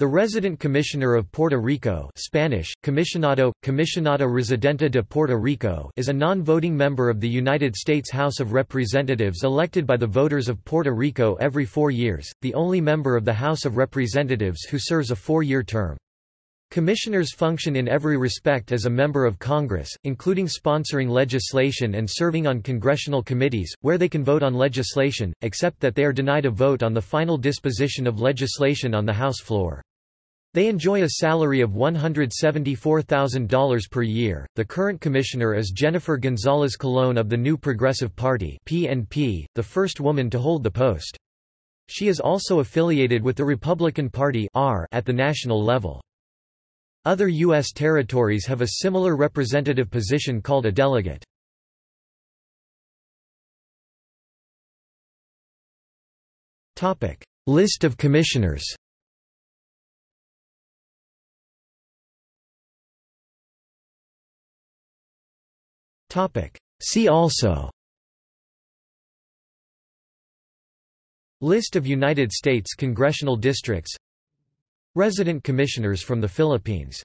The resident commissioner of Puerto Rico Spanish, Comisionado, Comisionado Residente de Puerto Rico is a non-voting member of the United States House of Representatives elected by the voters of Puerto Rico every four years, the only member of the House of Representatives who serves a four-year term. Commissioners function in every respect as a member of Congress, including sponsoring legislation and serving on congressional committees, where they can vote on legislation, except that they are denied a vote on the final disposition of legislation on the House floor. They enjoy a salary of $174,000 per year. The current commissioner is Jennifer Gonzalez Colon of the New Progressive Party (PNP), the first woman to hold the post. She is also affiliated with the Republican Party (R) at the national level. Other U.S. territories have a similar representative position called a delegate. List of commissioners See also List of United States congressional districts Resident commissioners from the Philippines